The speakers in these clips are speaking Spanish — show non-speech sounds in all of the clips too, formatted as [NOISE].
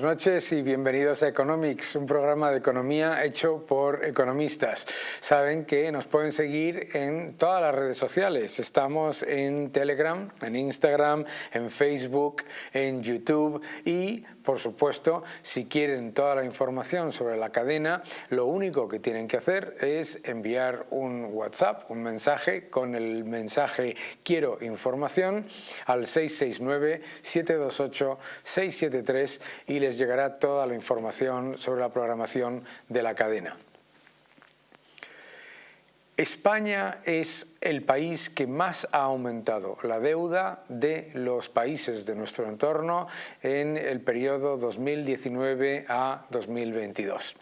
buenas noches y bienvenidos a Economics, un programa de economía hecho por economistas. Saben que nos pueden seguir en todas las redes sociales. Estamos en Telegram, en Instagram, en Facebook, en YouTube y por supuesto, si quieren toda la información sobre la cadena, lo único que tienen que hacer es enviar un WhatsApp, un mensaje con el mensaje quiero información al 669-728-673 y les llegará toda la información sobre la programación de la cadena. España es el país que más ha aumentado la deuda de los países de nuestro entorno en el periodo 2019 a 2022.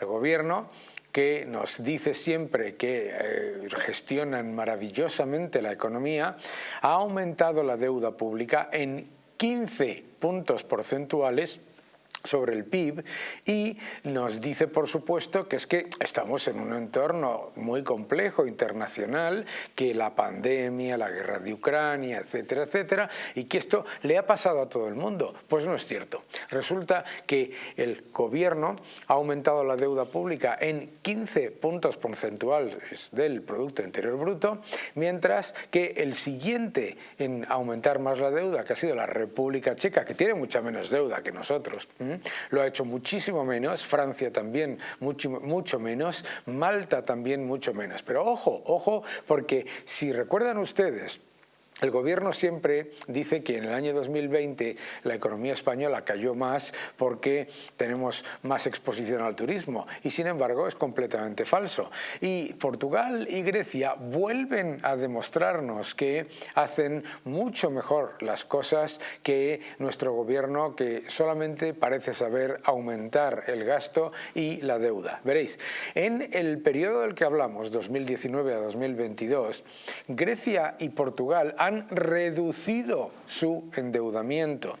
El gobierno que nos dice siempre que eh, gestionan maravillosamente la economía, ha aumentado la deuda pública en 15 puntos porcentuales sobre el PIB y nos dice por supuesto que es que estamos en un entorno muy complejo internacional, que la pandemia, la guerra de Ucrania, etcétera, etcétera, y que esto le ha pasado a todo el mundo. Pues no es cierto. Resulta que el gobierno ha aumentado la deuda pública en 15 puntos porcentuales del Producto Interior Bruto, mientras que el siguiente en aumentar más la deuda, que ha sido la República Checa, que tiene mucha menos deuda que nosotros, lo ha hecho muchísimo menos, Francia también mucho, mucho menos, Malta también mucho menos. Pero ojo, ojo, porque si recuerdan ustedes el gobierno siempre dice que en el año 2020 la economía española cayó más porque tenemos más exposición al turismo y sin embargo es completamente falso. Y Portugal y Grecia vuelven a demostrarnos que hacen mucho mejor las cosas que nuestro gobierno que solamente parece saber aumentar el gasto y la deuda. Veréis, en el periodo del que hablamos, 2019 a 2022, Grecia y Portugal han reducido su endeudamiento.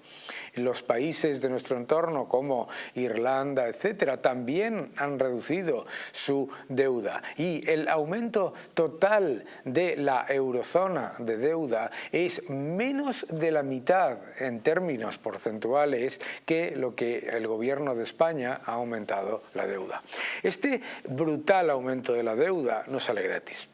Los países de nuestro entorno como Irlanda, etcétera, también han reducido su deuda y el aumento total de la eurozona de deuda es menos de la mitad en términos porcentuales que lo que el gobierno de España ha aumentado la deuda. Este brutal aumento de la deuda no sale gratis.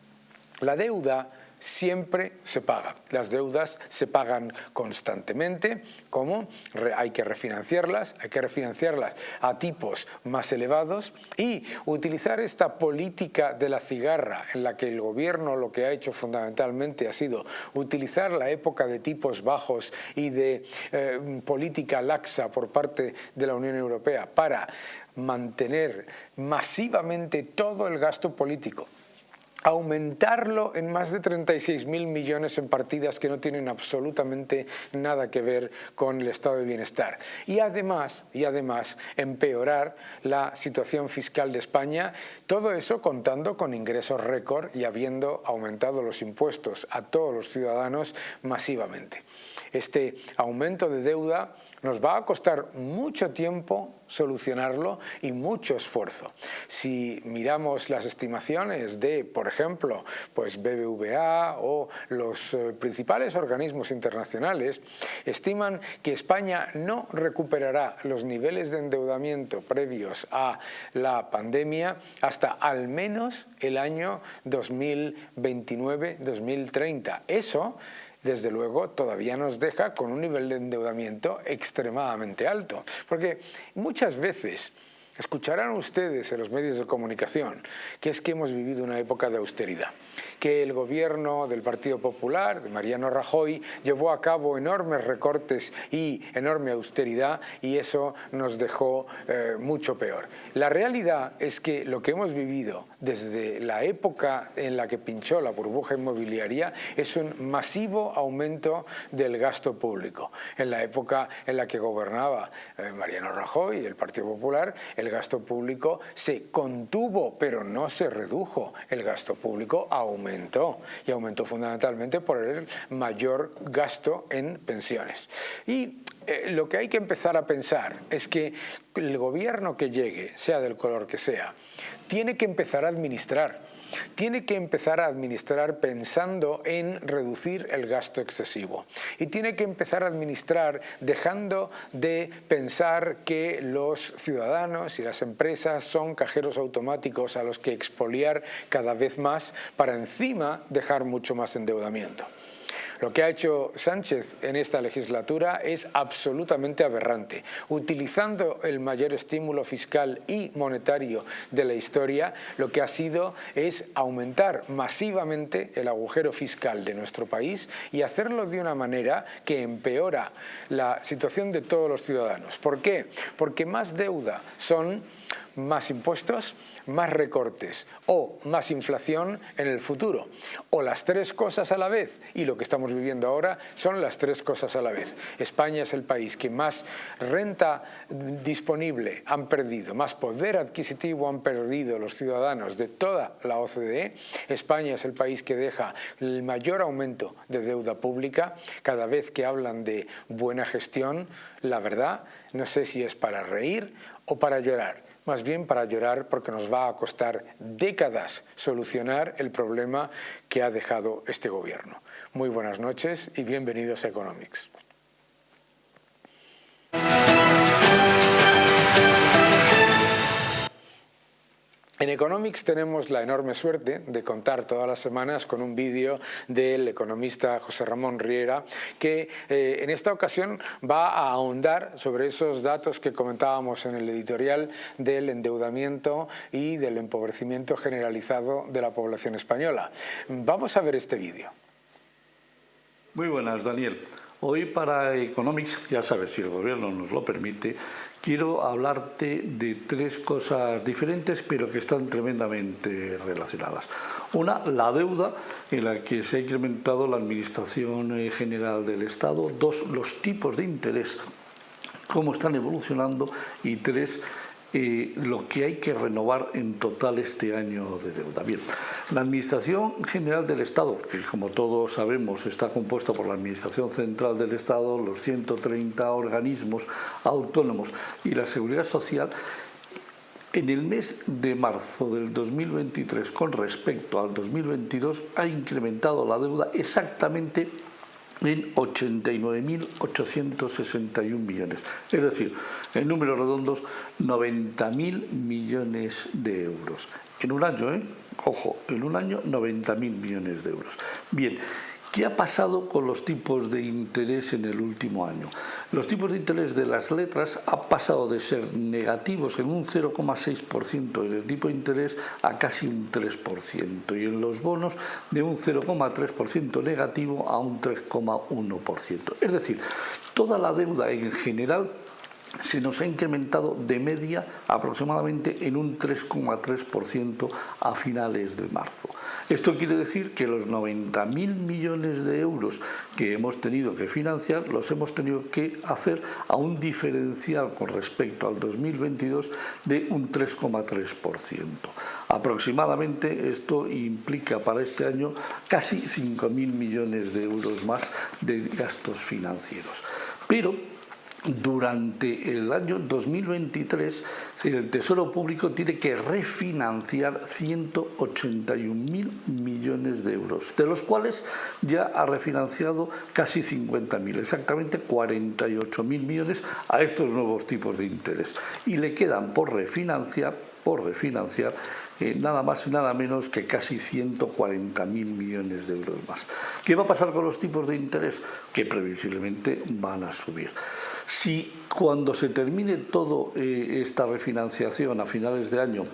La deuda siempre se paga. Las deudas se pagan constantemente, como hay que refinanciarlas, hay que refinanciarlas a tipos más elevados y utilizar esta política de la cigarra en la que el gobierno lo que ha hecho fundamentalmente ha sido utilizar la época de tipos bajos y de eh, política laxa por parte de la Unión Europea para mantener masivamente todo el gasto político aumentarlo en más de 36.000 millones en partidas que no tienen absolutamente nada que ver con el estado de bienestar. Y además, y además empeorar la situación fiscal de España, todo eso contando con ingresos récord y habiendo aumentado los impuestos a todos los ciudadanos masivamente. Este aumento de deuda nos va a costar mucho tiempo solucionarlo y mucho esfuerzo. Si miramos las estimaciones de, por ejemplo, pues BBVA o los eh, principales organismos internacionales, estiman que España no recuperará los niveles de endeudamiento previos a la pandemia hasta al menos el año 2029-2030. Eso desde luego todavía nos deja con un nivel de endeudamiento extremadamente alto. Porque muchas veces Escucharán ustedes en los medios de comunicación que es que hemos vivido una época de austeridad, que el gobierno del Partido Popular, de Mariano Rajoy, llevó a cabo enormes recortes y enorme austeridad y eso nos dejó eh, mucho peor. La realidad es que lo que hemos vivido desde la época en la que pinchó la burbuja inmobiliaria es un masivo aumento del gasto público. En la época en la que gobernaba eh, Mariano Rajoy y el Partido Popular, el el gasto público se contuvo, pero no se redujo. El gasto público aumentó y aumentó fundamentalmente por el mayor gasto en pensiones. Y eh, lo que hay que empezar a pensar es que el gobierno que llegue, sea del color que sea, tiene que empezar a administrar tiene que empezar a administrar pensando en reducir el gasto excesivo y tiene que empezar a administrar dejando de pensar que los ciudadanos y las empresas son cajeros automáticos a los que expoliar cada vez más para encima dejar mucho más endeudamiento. Lo que ha hecho Sánchez en esta legislatura es absolutamente aberrante. Utilizando el mayor estímulo fiscal y monetario de la historia, lo que ha sido es aumentar masivamente el agujero fiscal de nuestro país y hacerlo de una manera que empeora la situación de todos los ciudadanos. ¿Por qué? Porque más deuda son más impuestos, más recortes o más inflación en el futuro. O las tres cosas a la vez. Y lo que estamos viviendo ahora son las tres cosas a la vez. España es el país que más renta disponible han perdido, más poder adquisitivo han perdido los ciudadanos de toda la OCDE. España es el país que deja el mayor aumento de deuda pública. Cada vez que hablan de buena gestión, la verdad, no sé si es para reír o para llorar más bien para llorar porque nos va a costar décadas solucionar el problema que ha dejado este gobierno. Muy buenas noches y bienvenidos a Economics. En Economics tenemos la enorme suerte de contar todas las semanas con un vídeo del economista José Ramón Riera que eh, en esta ocasión va a ahondar sobre esos datos que comentábamos en el editorial del endeudamiento y del empobrecimiento generalizado de la población española. Vamos a ver este vídeo. Muy buenas, Daniel. Hoy para Economics, ya sabes, si el gobierno nos lo permite, quiero hablarte de tres cosas diferentes pero que están tremendamente relacionadas. Una, la deuda en la que se ha incrementado la Administración General del Estado. Dos, los tipos de interés, cómo están evolucionando. Y tres, lo que hay que renovar en total este año de deuda. Bien, la Administración General del Estado, que como todos sabemos está compuesta por la Administración Central del Estado, los 130 organismos autónomos y la Seguridad Social, en el mes de marzo del 2023 con respecto al 2022 ha incrementado la deuda exactamente en 89.861 millones. Es decir, en números redondos, 90.000 millones de euros. En un año, ¿eh? Ojo, en un año 90.000 millones de euros. Bien, ¿Qué ha pasado con los tipos de interés en el último año? Los tipos de interés de las letras han pasado de ser negativos en un 0,6% en el tipo de interés a casi un 3% y en los bonos de un 0,3% negativo a un 3,1%. Es decir, toda la deuda en general se nos ha incrementado de media aproximadamente en un 3,3% a finales de marzo. Esto quiere decir que los 90.000 millones de euros que hemos tenido que financiar los hemos tenido que hacer a un diferencial con respecto al 2022 de un 3,3%. Aproximadamente esto implica para este año casi 5.000 millones de euros más de gastos financieros. Pero durante el año 2023 el Tesoro Público tiene que refinanciar 181.000 millones de euros, de los cuales ya ha refinanciado casi 50.000, exactamente 48.000 millones a estos nuevos tipos de interés. Y le quedan por refinanciar, por refinanciar eh, nada más y nada menos que casi 140.000 millones de euros más. ¿Qué va a pasar con los tipos de interés? Que previsiblemente van a subir. Si cuando se termine toda eh, esta refinanciación a finales de año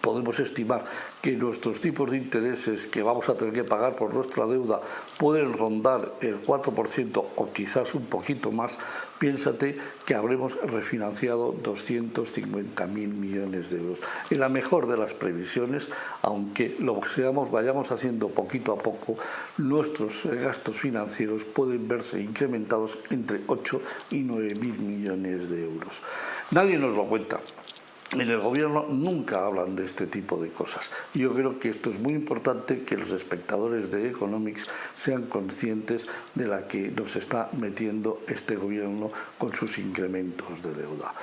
podemos estimar que nuestros tipos de intereses que vamos a tener que pagar por nuestra deuda pueden rondar el 4% o quizás un poquito más, piénsate que habremos refinanciado 250.000 millones de euros. En la mejor de las previsiones, aunque lo seamos, vayamos haciendo poquito a poco, nuestros gastos financieros pueden verse incrementados entre 8 y 9.000 millones de euros. Nadie nos lo cuenta en el gobierno nunca hablan de este tipo de cosas. Yo creo que esto es muy importante que los espectadores de Economics sean conscientes de la que nos está metiendo este gobierno con sus incrementos de deuda.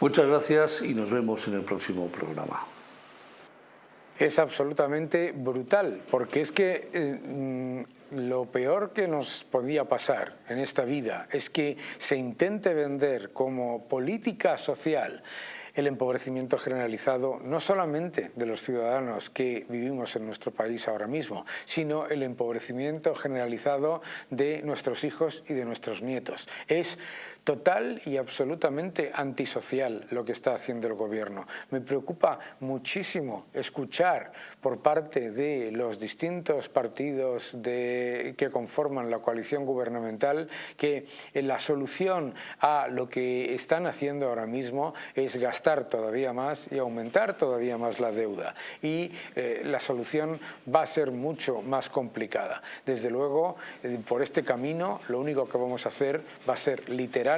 Muchas gracias y nos vemos en el próximo programa. Es absolutamente brutal, porque es que eh, mm, lo peor que nos podía pasar en esta vida es que se intente vender como política social el empobrecimiento generalizado no solamente de los ciudadanos que vivimos en nuestro país ahora mismo, sino el empobrecimiento generalizado de nuestros hijos y de nuestros nietos. Es total y absolutamente antisocial lo que está haciendo el gobierno. Me preocupa muchísimo escuchar por parte de los distintos partidos que conforman la coalición gubernamental que la solución a lo que están haciendo ahora mismo es gastar todavía más y aumentar todavía más la deuda. Y eh, la solución va a ser mucho más complicada. Desde luego, eh, por este camino, lo único que vamos a hacer va a ser literal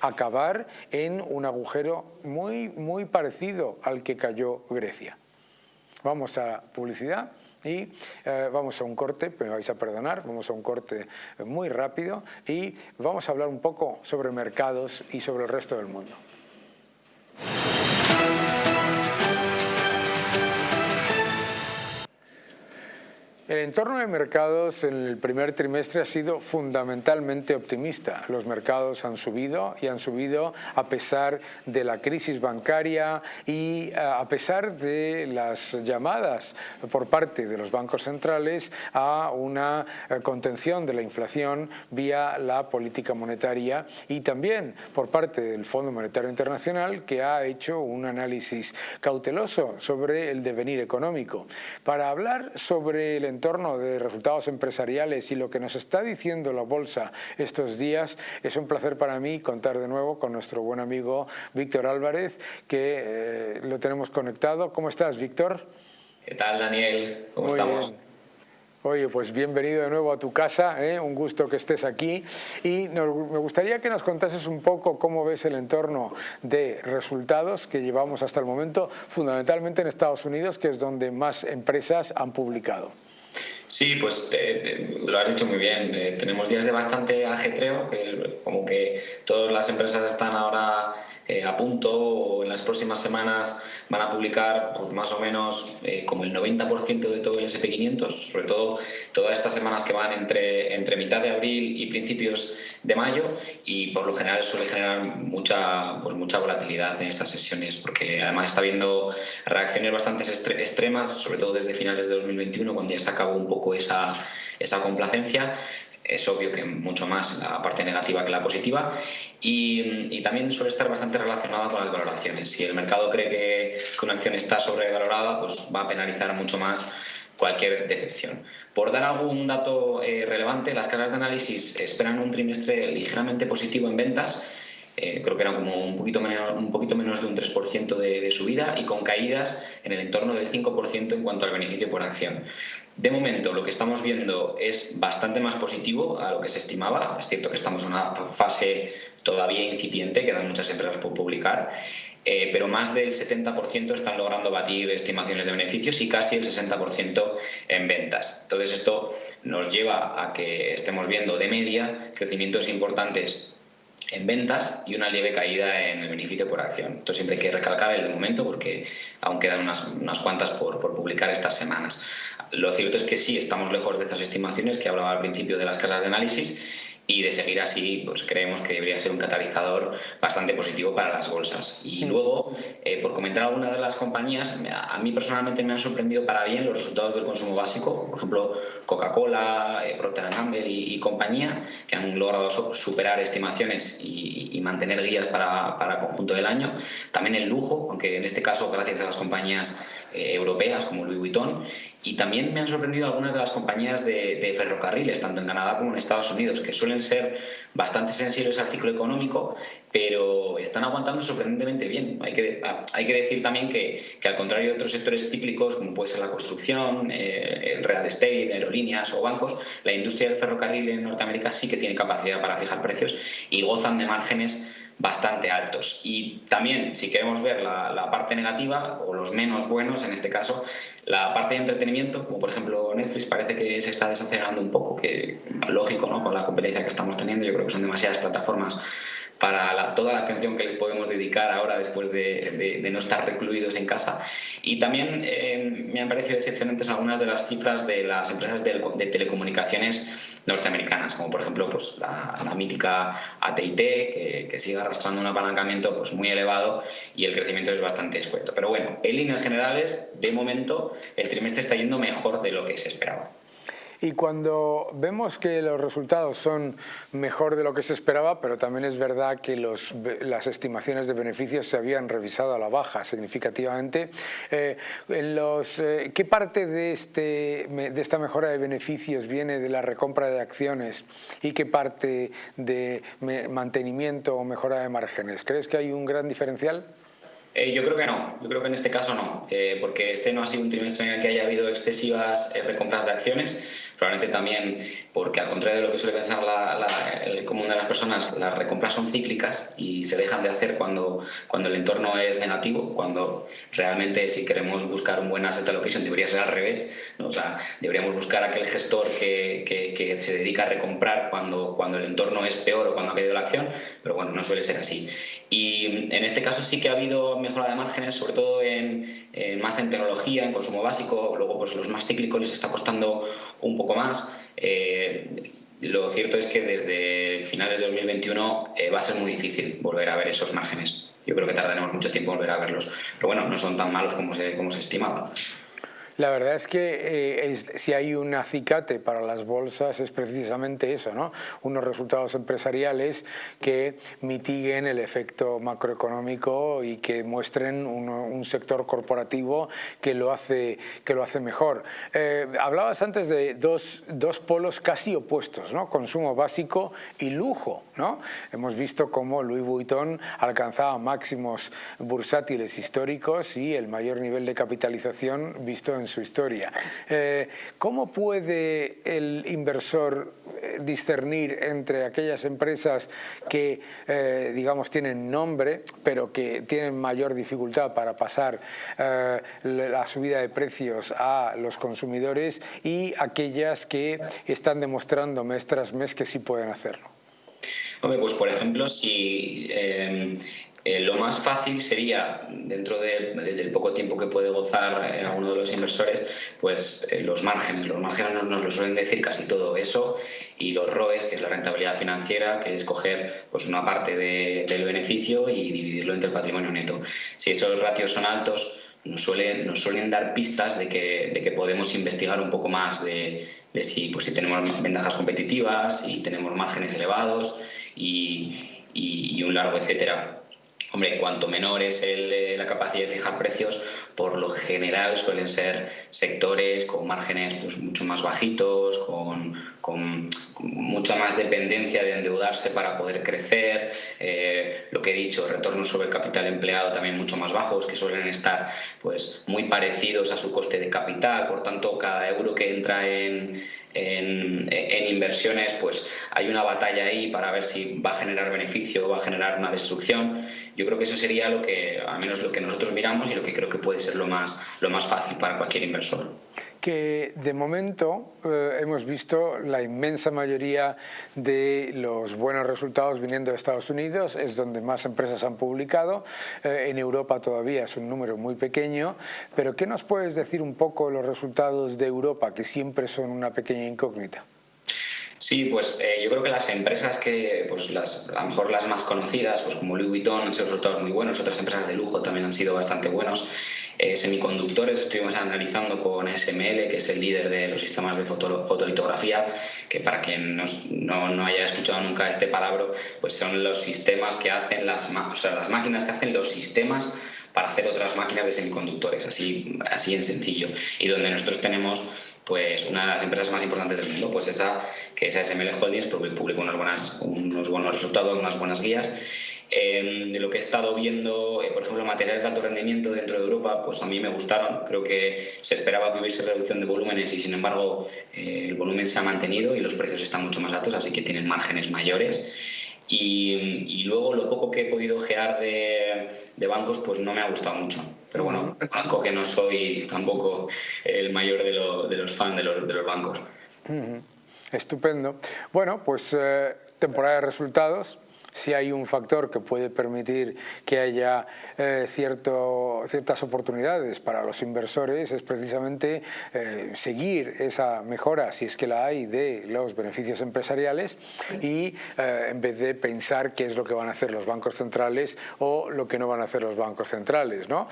acabar en un agujero muy, muy parecido al que cayó Grecia. Vamos a publicidad y eh, vamos a un corte, me vais a perdonar, vamos a un corte muy rápido y vamos a hablar un poco sobre mercados y sobre el resto del mundo. El entorno de mercados en el primer trimestre ha sido fundamentalmente optimista. Los mercados han subido y han subido a pesar de la crisis bancaria y eh, a pesar de las llamadas por parte de los bancos centrales a una eh, contención de la inflación vía la política monetaria y también por parte del Fondo Monetario Internacional que ha hecho un análisis cauteloso sobre el devenir económico. Para hablar sobre el entorno de resultados empresariales y lo que nos está diciendo la bolsa estos días, es un placer para mí contar de nuevo con nuestro buen amigo Víctor Álvarez, que eh, lo tenemos conectado. ¿Cómo estás, Víctor? ¿Qué tal, Daniel? ¿Cómo estamos? Oye, pues bienvenido de nuevo a tu casa, ¿eh? un gusto que estés aquí y me gustaría que nos contases un poco cómo ves el entorno de resultados que llevamos hasta el momento, fundamentalmente en Estados Unidos, que es donde más empresas han publicado. Sí, pues lo has dicho muy bien. Eh, tenemos días de bastante ajetreo, como que todas las empresas están ahora eh, a punto o en las próximas semanas van a publicar pues, más o menos eh, como el 90% de todo el SP500, sobre todo todas estas semanas que van entre, entre mitad de abril y principios de mayo y por lo general suele generar mucha, pues, mucha volatilidad en estas sesiones porque además está habiendo reacciones bastante extremas, sobre todo desde finales de 2021 cuando ya se acabó un poco esa, esa complacencia es obvio que mucho más la parte negativa que la positiva y, también suele estar bastante relacionada con las valoraciones. Si el mercado cree que, una acción está sobrevalorada, pues va a penalizar mucho más cualquier decepción. Por dar algún dato eh, relevante, las casas de análisis esperan un trimestre ligeramente positivo en ventas, eh, creo que era como un poquito menos, un poquito menos de un 3% de, de, subida y con caídas en el entorno del 5% en cuanto al beneficio por acción. De momento, lo que estamos viendo es bastante más positivo a lo que se estimaba. Es cierto que estamos en una fase todavía incipiente, quedan muchas empresas por publicar, eh, pero más del 70% están logrando batir estimaciones de beneficios y casi el 60% en ventas. Entonces, esto nos lleva a que estemos viendo de media crecimientos importantes en ventas y una leve caída en el beneficio por acción. Esto siempre hay que recalcar el de momento porque aún quedan unas, unas cuantas por, por, publicar estas semanas. Lo cierto es que sí, estamos lejos de estas estimaciones que hablaba al principio de las casas de análisis y de seguir así, pues creemos que debería ser un catalizador bastante positivo para las bolsas. Y luego, eh, por comentar algunas de las compañías, a mí personalmente me han sorprendido para bien los resultados del consumo básico, por ejemplo, Coca-Cola, eh, Procter Gamble y, compañía, que han logrado superar estimaciones y, y mantener guías para, para, conjunto del año. También el lujo, aunque en este caso gracias a las compañías eh, europeas como Louis Vuitton y también me han sorprendido algunas de las compañías de, ferrocarriles, tanto en Canadá como en Estados Unidos, que suelen ser bastante sensibles al ciclo económico, pero están aguantando sorprendentemente bien. Hay que, hay que decir también que, que al contrario de otros sectores cíclicos, como puede ser la construcción, eh, el real estate, aerolíneas o bancos, la industria del ferrocarril en Norteamérica sí que tiene capacidad para fijar precios y gozan de márgenes bastante altos. Y también, si queremos ver la, parte negativa, o los menos buenos en este caso, la parte de entretenimiento, como por ejemplo Netflix, parece que se está desacelerando un poco, que lógico, ¿no? Con la competencia que estamos teniendo, yo creo que son demasiadas plataformas para toda la atención que les podemos dedicar ahora después de, no estar recluidos en casa. Y también eh, me han parecido decepcionantes algunas de las cifras de las empresas de, telecomunicaciones norteamericanas, como por ejemplo pues, la, mítica AT&T, que, que, sigue arrastrando un apalancamiento pues, muy elevado y el crecimiento es bastante escueto. Pero bueno, en líneas generales, de momento, el trimestre está yendo mejor de lo que se esperaba. Y cuando vemos que los resultados son mejor de lo que se esperaba, pero también es verdad que los, las estimaciones de beneficios se habían revisado a la baja significativamente, eh, los, eh, ¿qué parte de, este, de esta mejora de beneficios viene de la recompra de acciones y qué parte de mantenimiento o mejora de márgenes? ¿Crees que hay un gran diferencial? Eh, yo creo que no, yo creo que en este caso no, porque este no ha sido un trimestre en el que haya habido excesivas recompras de acciones, Probablemente también porque, al contrario de lo que suele pensar el común de las personas, las recompras son cíclicas y se dejan de hacer cuando, cuando el entorno es negativo, cuando realmente si queremos buscar un buen asset allocation debería ser al revés. O sea, deberíamos buscar aquel gestor que, que, se dedica a recomprar cuando, cuando el entorno es peor o cuando ha caído la acción, pero bueno, no suele ser así. Y en este caso sí que ha habido mejora de márgenes, sobre todo en, más en tecnología, en consumo básico, luego pues los más cíclicos les está costando un poco más. Eh, lo cierto es que desde finales de 2021 eh, va a ser muy difícil volver a ver esos márgenes. Yo creo que tardaremos mucho tiempo en volver a verlos. Pero bueno, no son tan malos como se, como se estimaba. La verdad es que eh, si hay un acicate para las bolsas es precisamente eso, ¿no? unos resultados empresariales que mitiguen el efecto macroeconómico y que muestren un, sector corporativo que lo hace, que lo hace mejor. Eh, hablabas antes de dos, dos, polos casi opuestos, ¿no? consumo básico y lujo. ¿no? Hemos visto cómo Louis Vuitton alcanzaba máximos bursátiles históricos y el mayor nivel de capitalización visto en su historia. Eh, ¿Cómo puede el inversor eh, discernir entre aquellas empresas que, eh, digamos, tienen nombre, pero que tienen mayor dificultad para pasar la subida de precios a los consumidores y aquellas que están demostrando mes tras mes que sí pueden hacerlo? Hombre, pues por ejemplo, si lo más fácil sería, dentro del poco tiempo que puede gozar eh, uno de los inversores, pues eh, los márgenes. Los márgenes nos, lo suelen decir casi todo eso y los ROEs, que es la rentabilidad financiera, que es coger pues, una parte del beneficio y dividirlo entre el patrimonio neto. Si esos ratios son altos, nos suelen, nos suelen dar pistas de que, de que podemos investigar un poco más de, si, pues, si tenemos ventajas competitivas, y tenemos márgenes elevados y, y un largo etcétera. Hombre, cuanto menor es eh, la capacidad de fijar precios, por lo general suelen ser sectores con márgenes pues, mucho más bajitos, con, mucha más dependencia de endeudarse para poder crecer. Eh, lo que he dicho, retornos sobre el capital empleado también mucho más bajos, que suelen estar pues, muy parecidos a su coste de capital. Por tanto, cada euro que entra en en, inversiones, pues hay una batalla ahí para ver si va a generar beneficio o va a generar una destrucción. Yo creo que eso sería lo que, al menos lo que nosotros miramos y lo que creo que puede ser lo más, lo más fácil para cualquier inversor que de momento eh, hemos visto la inmensa mayoría de los buenos resultados viniendo de Estados Unidos, es donde más empresas han publicado, eh, en Europa todavía es un número muy pequeño, pero ¿qué nos puedes decir un poco los resultados de Europa, que siempre son una pequeña incógnita? Sí, pues eh, yo creo que las empresas que, pues las, a lo mejor las más conocidas, pues como Louis Vuitton han sido resultados muy buenos, otras empresas de lujo también han sido bastante buenos. Eh, semiconductores estuvimos analizando con SML, que es el líder de los sistemas de fotolitografía, que para quien no, no, haya escuchado nunca este palabra, pues son los sistemas que hacen las, o sea, las máquinas que hacen los sistemas para hacer otras máquinas de semiconductores, así, así en sencillo. Y donde nosotros tenemos pues una de las empresas más importantes del mundo, pues esa que es SML Holdings, publicó unas buenas, unos buenos resultados, unas buenas guías de lo que he estado viendo, eh, por ejemplo, materiales de alto rendimiento dentro de Europa, pues a mí me gustaron. Creo que se esperaba que hubiese reducción de volúmenes y, sin embargo, eh, el volumen se ha mantenido y los precios están mucho más altos, así que tienen márgenes mayores. Y, luego lo poco que he podido gear de, bancos, pues no me ha gustado mucho. Pero bueno, reconozco que no soy tampoco el mayor de, los fans de los, de los bancos. Estupendo. Bueno, pues eh, temporada de resultados si hay un factor que puede permitir que haya eh, cierto, ciertas oportunidades para los inversores es precisamente eh, seguir esa mejora, si es que la hay, de los beneficios empresariales y eh, en vez de pensar qué es lo que van a hacer los bancos centrales o lo que no van a hacer los bancos centrales. ¿no?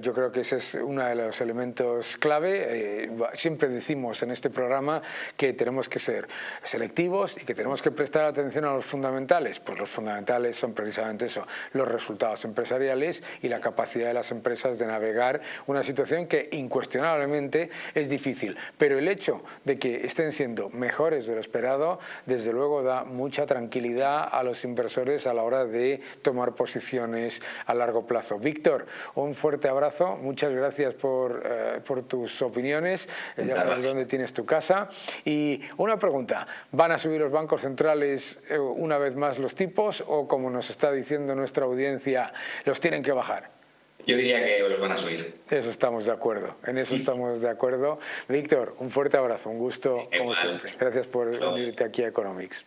yo creo que ese es uno de los elementos clave. siempre decimos en este programa que tenemos que ser selectivos y que tenemos que prestar atención a los fundamentales. Pues los fundamentales son precisamente eso, los resultados empresariales y la capacidad de las empresas de navegar una situación que incuestionablemente es difícil. Pero el hecho de que estén siendo mejores de lo esperado, desde luego da mucha tranquilidad a los inversores a la hora de tomar posiciones a largo plazo. Víctor, un fuerte abrazo, muchas gracias por, eh, por tus opiniones, ya sabes dónde tienes tu casa. Y una pregunta, ¿van a subir los bancos centrales eh, una vez más los tipos? O, como nos está diciendo nuestra audiencia, los tienen que bajar? Yo diría que los van a subir. Eso estamos de acuerdo, en eso estamos de acuerdo. Víctor, un fuerte abrazo, un gusto como siempre. Gracias por venirte aquí a Economics.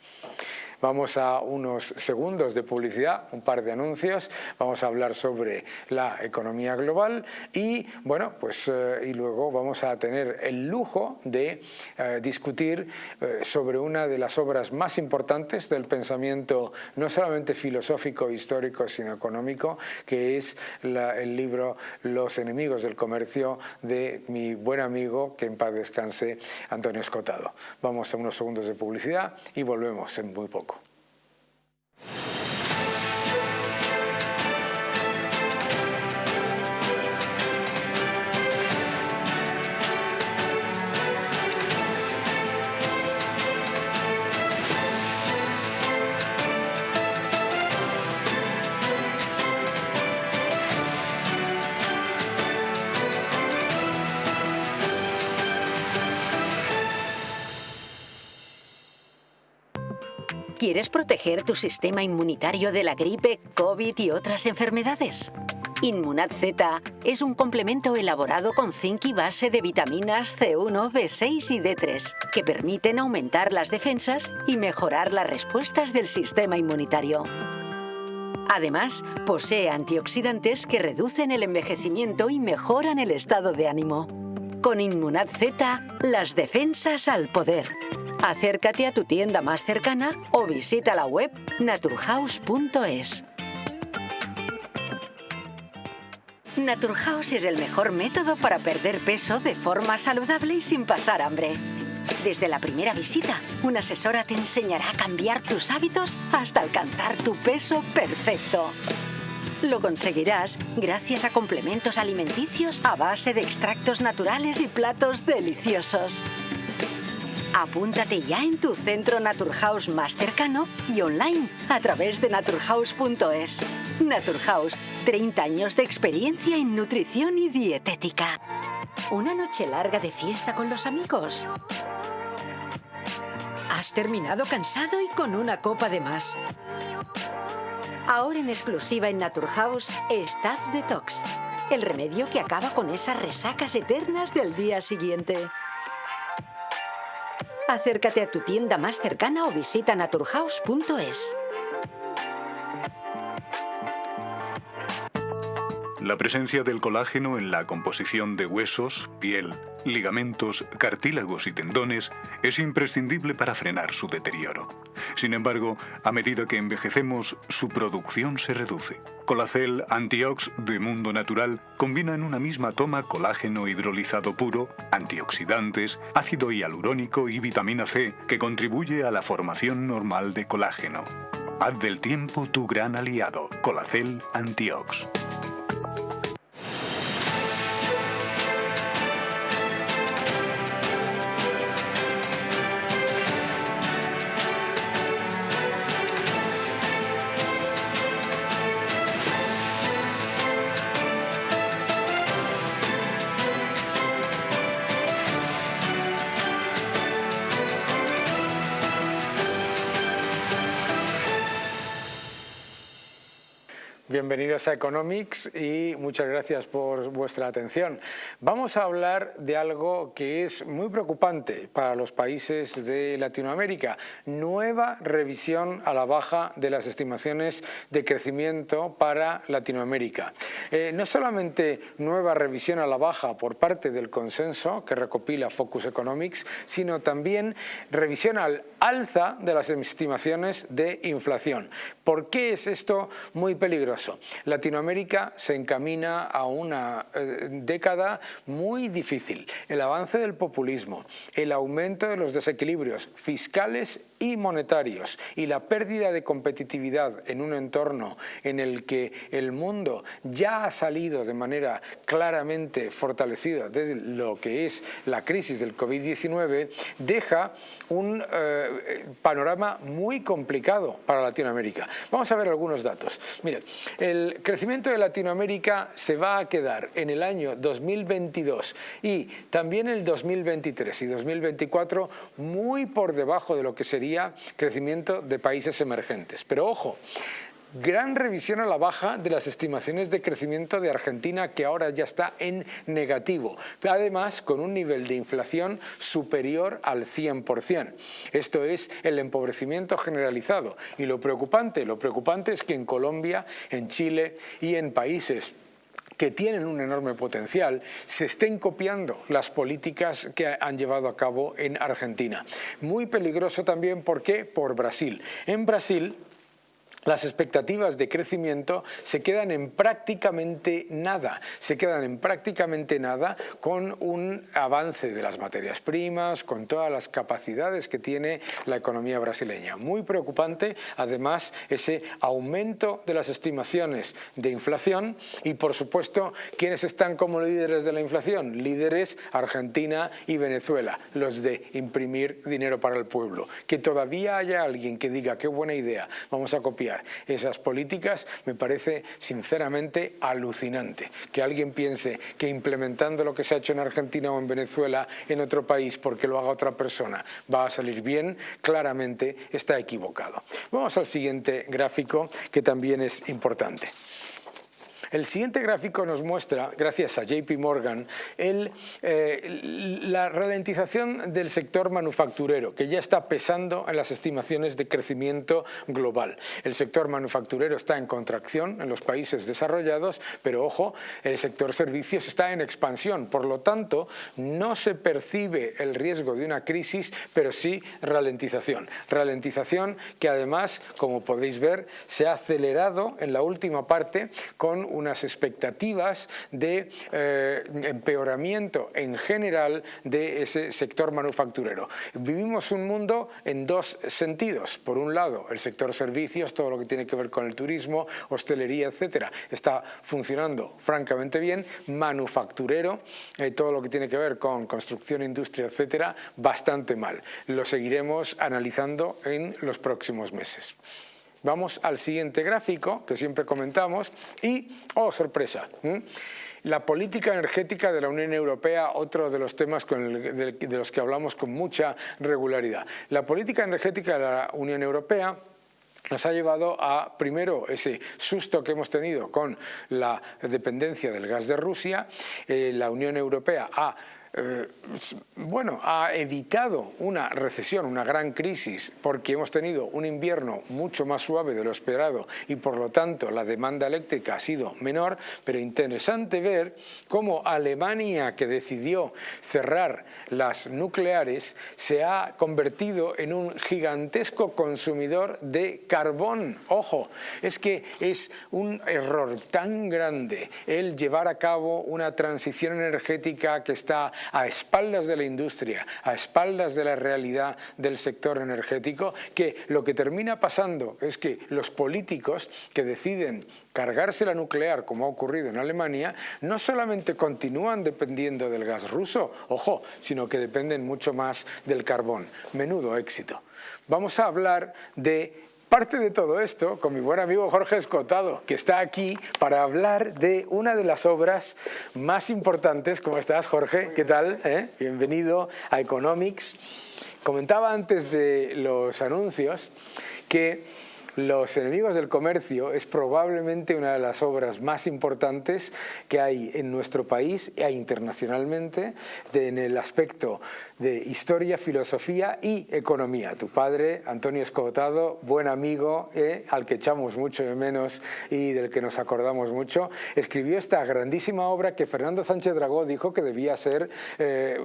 Vamos a unos segundos de publicidad, un par de anuncios, vamos a hablar sobre la economía global y bueno, pues eh, y luego vamos a tener el lujo de eh, discutir eh, sobre una de las obras más importantes del pensamiento no solamente filosófico, histórico, sino económico, que es el libro Los enemigos del comercio de mi buen amigo, que en paz descanse, Antonio Escotado. Vamos a unos segundos de publicidad y volvemos en muy poco. ¿Quieres proteger tu sistema inmunitario de la gripe, COVID y otras enfermedades? Inmunad Z es un complemento elaborado con zinc y base de vitaminas C1, B6 y D3 que permiten aumentar las defensas y mejorar las respuestas del sistema inmunitario. Además, posee antioxidantes que reducen el envejecimiento y mejoran el estado de ánimo. Con Inmunad Z, las defensas al poder. Acércate a tu tienda más cercana o visita la web naturhaus.es. Naturhaus es el mejor método para perder peso de forma saludable y sin pasar hambre. Desde la primera visita, una asesora te enseñará a cambiar tus hábitos hasta alcanzar tu peso perfecto. Lo conseguirás gracias a complementos alimenticios a base de extractos naturales y platos deliciosos. Apúntate ya en tu centro Naturhaus más cercano y online a través de naturhaus.es. Naturhaus, 30 años de experiencia en nutrición y dietética. Una noche larga de fiesta con los amigos. Has terminado cansado y con una copa de más. Ahora en exclusiva en Naturhaus, Staff Detox. El remedio que acaba con esas resacas eternas del día siguiente. Acércate a tu tienda más cercana o visita naturhaus.es. La presencia del colágeno en la composición de huesos, piel, ligamentos, cartílagos y tendones es imprescindible para frenar su deterioro. Sin embargo, a medida que envejecemos, su producción se reduce. Colacel Antiox de Mundo Natural combina en una misma toma colágeno hidrolizado puro, antioxidantes, ácido hialurónico y vitamina C que contribuye a la formación normal de colágeno. Haz del tiempo tu gran aliado. Colacel Antiox. Bienvenidos a Economics y muchas gracias por vuestra atención. Vamos a hablar de algo que es muy preocupante para los países de Latinoamérica. Nueva revisión a la baja de las estimaciones de crecimiento para Latinoamérica. Eh, no solamente nueva revisión a la baja por parte del consenso que recopila Focus Economics, sino también revisión al alza de las estimaciones de inflación. ¿Por qué es esto muy peligroso? Latinoamérica se encamina a una eh, década muy difícil. El avance del populismo, el aumento de los desequilibrios fiscales y monetarios y la pérdida de competitividad en un entorno en el que el mundo ya ha salido de manera claramente fortalecida desde lo que es la crisis del COVID-19 deja un eh, panorama muy complicado para Latinoamérica. Vamos a ver algunos datos. Miren, el crecimiento de Latinoamérica se va a quedar en el año 2022 y también el 2023 y 2024 muy por debajo de lo que sería crecimiento de países emergentes. Pero ojo, gran revisión a la baja de las estimaciones de crecimiento de Argentina que ahora ya está en negativo, además con un nivel de inflación superior al 100%. Esto es el empobrecimiento generalizado y lo preocupante, lo preocupante es que en Colombia, en Chile y en países que tienen un enorme potencial, se estén copiando las políticas que han llevado a cabo en Argentina. Muy peligroso también, ¿por qué? Por Brasil. En Brasil las expectativas de crecimiento se quedan en prácticamente nada, se quedan en prácticamente nada con un avance de las materias primas, con todas las capacidades que tiene la economía brasileña. Muy preocupante, además, ese aumento de las estimaciones de inflación y, por supuesto, ¿quiénes están como líderes de la inflación? Líderes Argentina y Venezuela, los de imprimir dinero para el pueblo. Que todavía haya alguien que diga, qué buena idea, vamos a copiar esas políticas me parece sinceramente alucinante. Que alguien piense que implementando lo que se ha hecho en Argentina o en Venezuela en otro país porque lo haga otra persona va a salir bien, claramente está equivocado. Vamos al siguiente gráfico que también es importante. El siguiente gráfico nos muestra, gracias a JP Morgan, eh, la ralentización del sector manufacturero, que ya está pesando en las estimaciones de crecimiento global. El sector manufacturero está en contracción en los países desarrollados, pero ojo, el sector servicios está en expansión. Por lo tanto, no se percibe el riesgo de una crisis, pero sí ralentización. Ralentización que además, como podéis ver, se ha acelerado en la última parte con unas expectativas de eh, empeoramiento en general de ese sector manufacturero. Vivimos un mundo en dos sentidos. Por un lado, el sector servicios, todo lo que tiene que ver con el turismo, hostelería, etcétera, está funcionando francamente bien. Manufacturero, eh, todo lo que tiene que ver con construcción, industria, etcétera, bastante mal. Lo seguiremos analizando en los próximos meses. Vamos al siguiente gráfico, que siempre comentamos, y, oh, sorpresa, la política energética de la Unión Europea, otro de los temas de, los que hablamos con mucha regularidad. La política energética de la Unión Europea nos ha llevado a, primero, ese susto que hemos tenido con la dependencia del gas de Rusia. Eh, la Unión Europea ha eh, bueno, ha evitado una recesión, una gran crisis, porque hemos tenido un invierno mucho más suave de lo esperado y por lo tanto la demanda eléctrica ha sido menor, pero interesante ver cómo Alemania, que decidió cerrar las nucleares, se ha convertido en un gigantesco consumidor de carbón. Ojo, es que es un error tan grande el llevar a cabo una transición energética que está a espaldas de la industria, a espaldas de la realidad del sector energético, que lo que termina pasando es que los políticos que deciden cargarse la nuclear, como ha ocurrido en Alemania, no solamente continúan dependiendo del gas ruso, ojo, sino que dependen mucho más del carbón. Menudo éxito. Vamos a hablar de Parte de todo esto con mi buen amigo Jorge Escotado, que está aquí para hablar de una de las obras más importantes. ¿Cómo estás, Jorge? ¿Qué tal? ¿Eh? Bienvenido a Economics. Comentaba antes de los anuncios que Los enemigos del comercio es probablemente una de las obras más importantes que hay en nuestro país e internacionalmente en el aspecto de historia, filosofía y economía. Tu padre, Antonio Escotado, buen amigo, eh, al que echamos mucho de menos y del que nos acordamos mucho, escribió esta grandísima obra que Fernando Sánchez Dragó dijo que debía ser eh,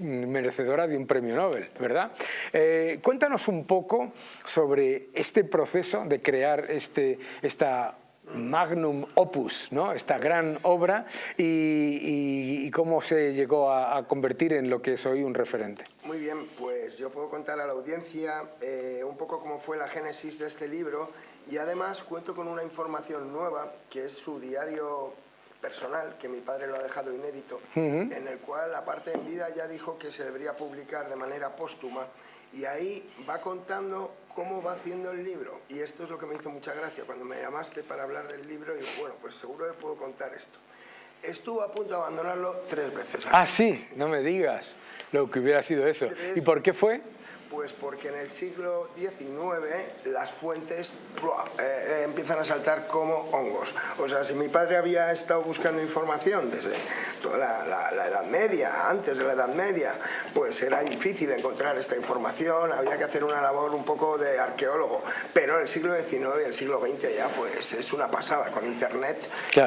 merecedora de un premio Nobel, ¿verdad? Eh, cuéntanos un poco sobre este proceso de crear este, esta magnum opus, ¿no? esta gran obra y, cómo se llegó a, convertir en lo que es hoy un referente. Muy bien, pues yo puedo contar a la audiencia eh, un poco cómo fue la génesis de este libro y además cuento con una información nueva que es su diario personal, que mi padre lo ha dejado inédito, en el cual, aparte en vida, ya dijo que se debería publicar de manera póstuma y ahí va contando cómo va haciendo el libro. Y esto es lo que me hizo mucha gracia cuando me llamaste para hablar del libro. Y bueno, pues seguro que puedo contar esto. Estuvo a punto de abandonarlo tres veces. Ah, sí, no me digas lo que hubiera sido eso. ¿Y por qué fue? Pues porque en el siglo XIX las fuentes eh, eh, empiezan a saltar como hongos. O sea, si mi padre había estado buscando información desde toda la, Edad Media, antes de la Edad Media, pues era difícil encontrar esta información, había que hacer una labor un poco de arqueólogo. Pero en el siglo XIX y el siglo XX ya pues es una pasada con Internet,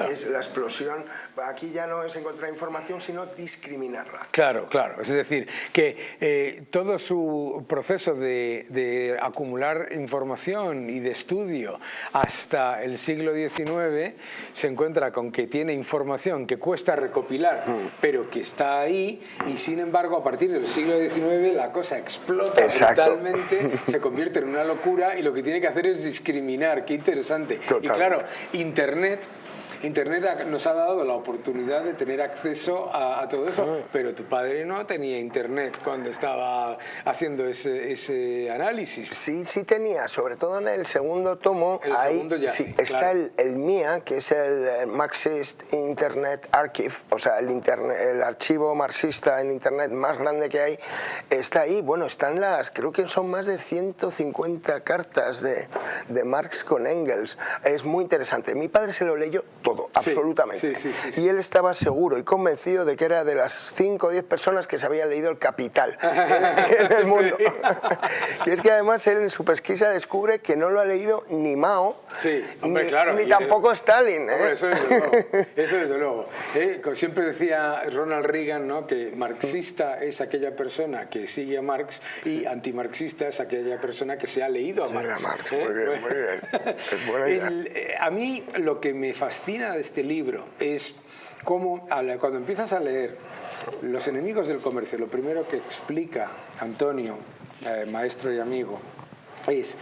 es la explosión. Aquí ya no es encontrar información, sino discriminarla. Claro, claro. Es decir, que eh, todo su proceso de, acumular información y de estudio hasta el siglo XIX se encuentra con que tiene información que cuesta recopilar, pero que está ahí y sin embargo a partir del siglo XIX la cosa explota totalmente, [LAUGHS] se convierte en una locura y lo que tiene que hacer es discriminar. Qué interesante. Y claro, Internet Internet nos ha dado la oportunidad de tener acceso a, todo eso, ah. pero tu padre no tenía Internet cuando estaba haciendo ese, análisis. Sí, sí tenía, sobre todo en el segundo tomo, ahí sí, está el, MIA, que es el Marxist Internet Archive, o sea, el, internet, el archivo marxista en Internet más grande que hay, está ahí. Bueno, están las, creo que son más de 150 cartas de, de Marx con Engels. Es muy interesante. Mi padre se lo leyó todo, absolutamente. y él estaba seguro y convencido de que era de las 5 o 10 personas que se habían leído El Capital [LAUGHS] en, el mundo. [LAUGHS] y es que además él en su pesquisa descubre que no lo ha leído ni Mao, ni, tampoco Stalin. ¿eh? eso desde luego. [LAUGHS] Eso desde luego. ¿eh? Siempre decía Ronald Reagan ¿no? que marxista es aquella persona que sigue a Marx y antimarxista es aquella persona que se ha leído a Marx. ¿eh? Muy bien, muy bien. Es buena idea. a mí lo que me fascina de este libro es cómo cuando empiezas a leer Los enemigos del comercio, lo primero que explica Antonio, eh, maestro y amigo, es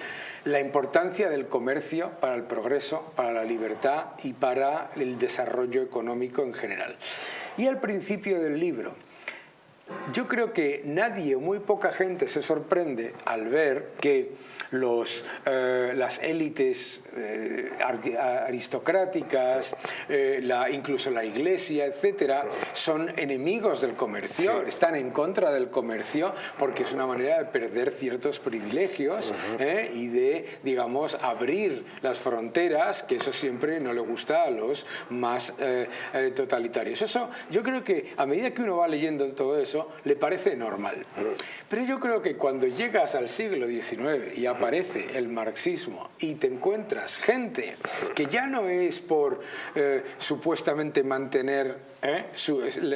la importancia del comercio para el progreso, para la libertad y para el desarrollo económico en general. Y al principio del libro, yo creo que nadie o muy poca gente se sorprende al ver que los, eh, las élites eh, aristocráticas, eh, la, incluso la iglesia, etcétera, son enemigos del comercio, están en contra del comercio porque es una manera de perder ciertos privilegios y de, digamos, abrir las fronteras, que eso siempre no le gusta a los más totalitarios. Eso, yo creo que a medida que uno va leyendo todo eso, le parece normal. Pero yo creo que cuando llegas al siglo XIX y aparece el marxismo y te encuentras gente que ya no es por eh, supuestamente mantener ¿eh?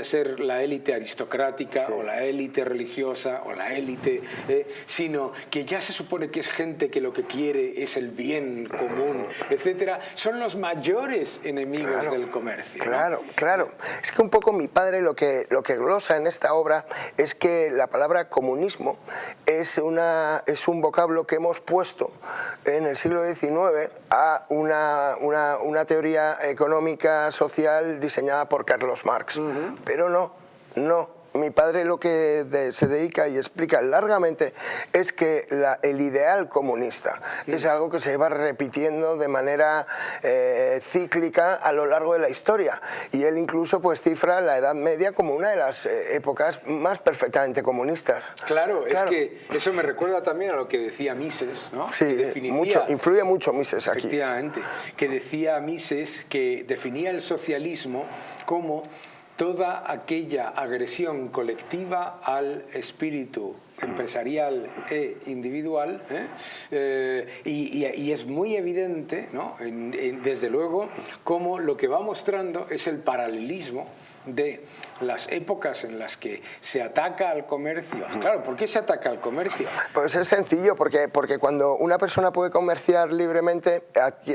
ser la élite aristocrática o la élite religiosa o la élite, ¿eh? sino que ya se supone que es gente que lo que quiere es el bien común, etcétera, son los mayores enemigos del comercio. Claro, claro. Es que un poco mi padre lo que, lo que glosa en esta obra es que la palabra comunismo es, una, es un vocablo que hemos puesto en el siglo XIX a una, una, una teoría económica social diseñada por Carlos Marx. Pero no, no, mi padre lo que se dedica y explica largamente es que el ideal comunista mm. es algo que se va repitiendo de manera eh, cíclica a lo largo de la historia y él incluso pues cifra la Edad Media como una de las eh, épocas más perfectamente comunistas. Claro, es que eso me recuerda también a lo que decía Mises, ¿no? Sí, mucho, influye mucho Mises aquí. Efectivamente, que decía Mises que definía el socialismo como toda aquella agresión colectiva al espíritu empresarial e individual ¿eh? Eh, y, es muy evidente, ¿no? desde luego, cómo lo que va mostrando es el paralelismo de las épocas en las que se ataca al comercio. Claro, ¿por qué se ataca al comercio? Pues es sencillo, porque, porque cuando una persona puede comerciar libremente,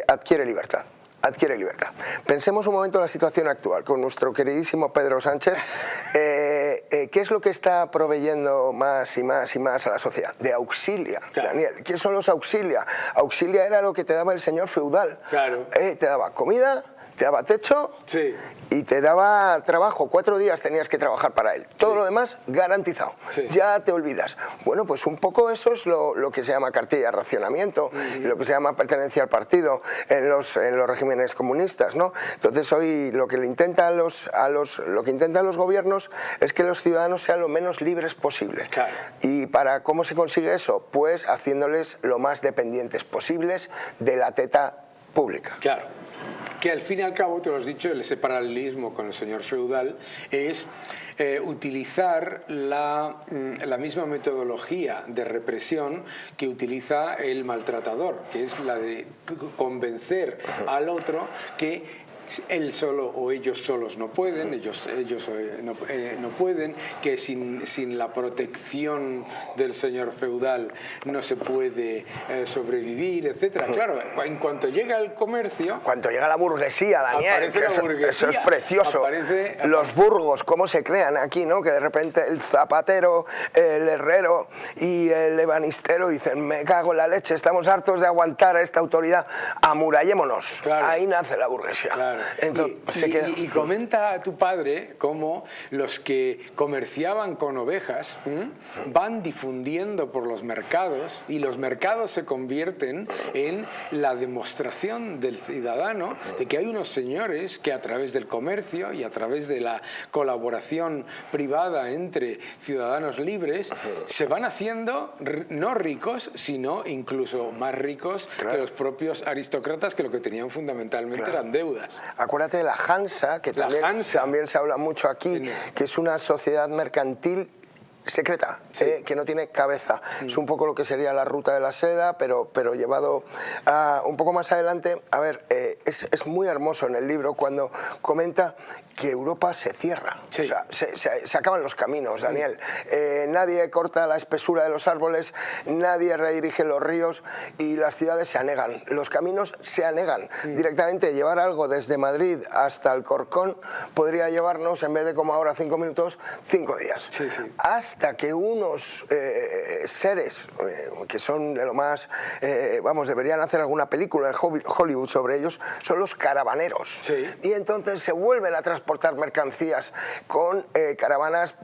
adquiere libertad adquiere libertad. Pensemos un momento en la situación actual con nuestro queridísimo Pedro Sánchez. Eh, eh, ¿Qué es lo que está proveyendo más y más y más a la sociedad? De auxilia, Daniel. ¿Qué son los auxilia? Auxilia era lo que te daba el señor feudal. Claro. Eh, te daba comida, te daba techo sí y te daba trabajo, cuatro días tenías que trabajar para él. Todo lo demás garantizado. Ya te olvidas. Bueno, pues un poco eso es lo, que se llama cartilla de racionamiento, lo que se llama pertenencia al partido en los, en los regímenes comunistas. ¿no? Entonces hoy lo que, le intenta los, a los, lo que intentan los gobiernos es que los ciudadanos sean lo menos libres posible. ¿Y para cómo se consigue eso? Pues haciéndoles lo más dependientes posibles de la teta pública. Claro que al fin y al cabo, te lo has dicho, ese paralelismo con el señor feudal es eh, utilizar la, mm, la, misma metodología de represión que utiliza el maltratador, que es la de convencer al otro que él solo o ellos solos no pueden, ellos, ellos eh, no, eh, no pueden, que sin, sin, la protección del señor feudal no se puede eh, sobrevivir, etcétera. Claro, en cuanto llega el comercio... Cuando llega la burguesía, Daniel, eso, es precioso. Los burgos, cómo se crean aquí, ¿no? Que de repente el zapatero, el herrero y el ebanistero dicen, me cago en la leche, estamos hartos de aguantar a esta autoridad, amurallémonos. Ahí nace la burguesía. Claro y, comenta a tu padre cómo los que comerciaban con ovejas van difundiendo por los mercados y los mercados se convierten en la demostración del ciudadano de que hay unos señores que a través del comercio y a través de la colaboración privada entre ciudadanos libres se van haciendo no ricos, sino incluso más ricos que los propios aristócratas que lo que tenían fundamentalmente eran deudas. Acuérdate de la Hansa, que también, también se habla mucho aquí, que es una sociedad mercantil secreta, eh, que no tiene cabeza. Mm. Es un poco lo que sería la ruta de la seda, pero, pero llevado un poco más adelante. A ver, eh, es, es, muy hermoso en el libro cuando comenta que Europa se cierra, o sea, se, se, acaban los caminos, mm. Daniel. Eh, nadie corta la espesura de los árboles, nadie redirige los ríos y las ciudades se anegan. Los caminos se anegan. Mm. Directamente llevar algo desde Madrid hasta el Corcón podría llevarnos, en vez de como ahora cinco minutos, cinco días. Hasta que unos eh, seres eh, que son de lo más, vamos, deberían hacer alguna película en Hollywood sobre ellos, son los caravaneros. Y entonces se vuelven a transportar mercancías con eh, caravanas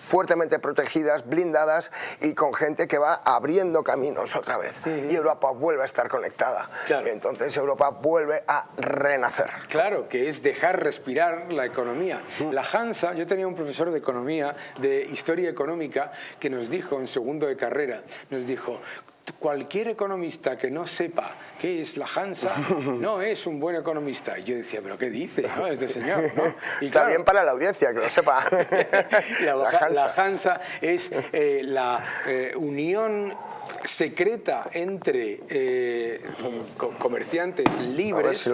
fuertemente protegidas, blindadas y con gente que va abriendo caminos otra vez. Y Europa vuelve a estar conectada. entonces Europa vuelve a renacer. Claro, que es dejar respirar la economía. La Hansa, yo tenía un profesor de economía, de historia económica, que nos dijo en segundo de carrera, nos dijo, cualquier economista que no sepa qué es la Hansa [LAUGHS] no es un buen economista. Y yo decía, ¿pero qué dice este señor? [LAUGHS] Y Está bien para la audiencia, que lo [LAUGHS] sepa. la, Hansa. es eh, la eh, unión secreta entre eh, comerciantes libres ¿eh?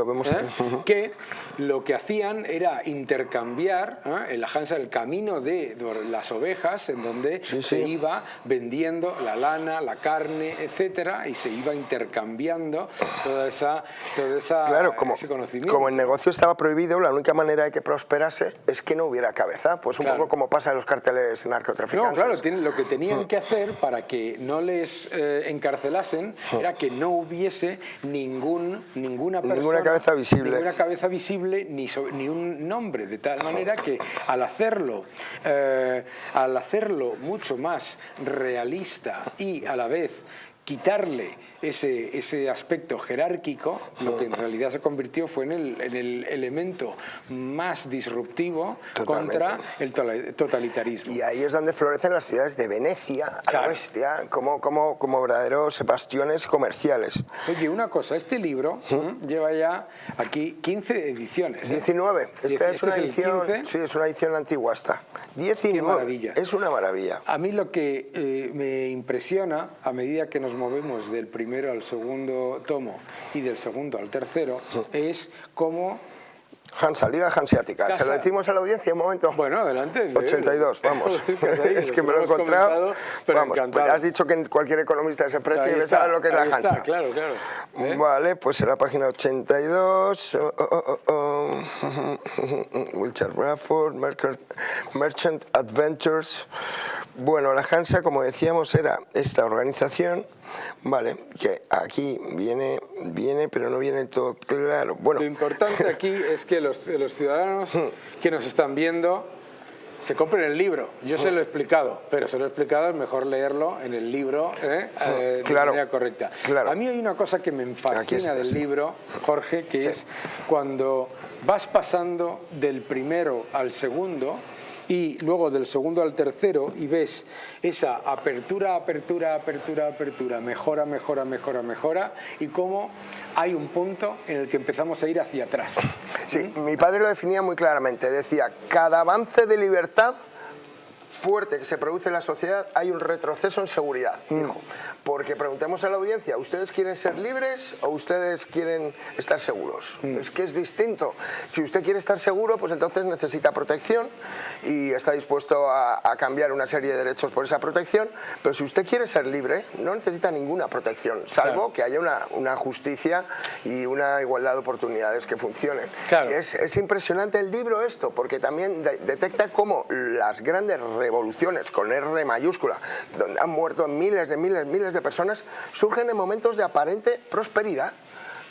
que lo que hacían era intercambiar ¿eh? en la Hansa el camino de las ovejas en donde se iba vendiendo la lana, la carne, etcétera y se iba intercambiando toda esa, toda esa claro, como, ese conocimiento. Como el negocio estaba prohibido, la única manera de que prosperase es que no hubiera cabeza, pues un poco como pasa en los carteles narcotraficantes. No, claro, lo que tenían mm. que hacer para que no les eh, encarcelasen era que no hubiese ningún, ninguna persona, ninguna cabeza visible, ninguna cabeza visible ni, ni un nombre, de tal manera que al hacerlo, eh, al hacerlo mucho más realista y a la vez quitarle ese, ese aspecto jerárquico, lo que en realidad se convirtió fue en el, en el elemento más disruptivo contra el totalitarismo. Y ahí es donde florecen las ciudades de Venecia, a la bestia, como, como, como verdaderos bastiones comerciales. Oye, una cosa, este libro lleva ya aquí 15 ediciones. 19. ¿eh? Esta es una edición, sí, es una edición antigua esta. 19. Qué maravilla. Es una maravilla. A mí lo que eh, me impresiona, a medida que nos movemos del primer primero al segundo tomo y del segundo al tercero, es cómo Hansa, Liga Hanseática. ¿Se lo decimos a la audiencia un momento? Bueno, adelante. 82, [LAUGHS] vamos. [LAUGHS] es que me lo he encontrado. vamos, pues has dicho que cualquier economista precio debe saber lo que es la Hansa. claro, claro. ¿Eh? Vale, pues en la página 82. Oh, oh, oh, [LAUGHS] Wilshire Bradford, Merchant Adventures. Bueno, la Hansa, como decíamos, era esta organización Vale, que aquí viene, viene, pero no viene todo claro. Bueno. Lo importante [LAUGHS] aquí es que los, los ciudadanos hmm. que nos están viendo se compren el libro. Yo se lo he explicado, pero se lo he explicado, es mejor leerlo en el libro ¿eh? Hmm. Eh, de manera correcta. A mí hay una cosa que me fascina del libro, Jorge, que es cuando vas pasando del primero al segundo, y luego del segundo al tercero y ves esa apertura, apertura, apertura, apertura, mejora, mejora, mejora, mejora y cómo hay un punto en el que empezamos a ir hacia atrás. Sí, mi padre lo definía muy claramente, decía, cada avance de libertad fuerte que se produce en la sociedad hay un retroceso en seguridad, mm. Porque preguntemos a la audiencia, ¿ustedes quieren ser libres o ustedes quieren estar seguros? Mm. Es que es distinto. Si usted quiere estar seguro, pues entonces necesita protección y está dispuesto a, cambiar una serie de derechos por esa protección, pero si usted quiere ser libre, no necesita ninguna protección, salvo que haya una, justicia y una igualdad de oportunidades que funcionen. Es, es, impresionante el libro esto, porque también detecta cómo las grandes revoluciones, con R mayúscula, donde han muerto miles de miles, miles de personas, surgen en momentos de aparente prosperidad.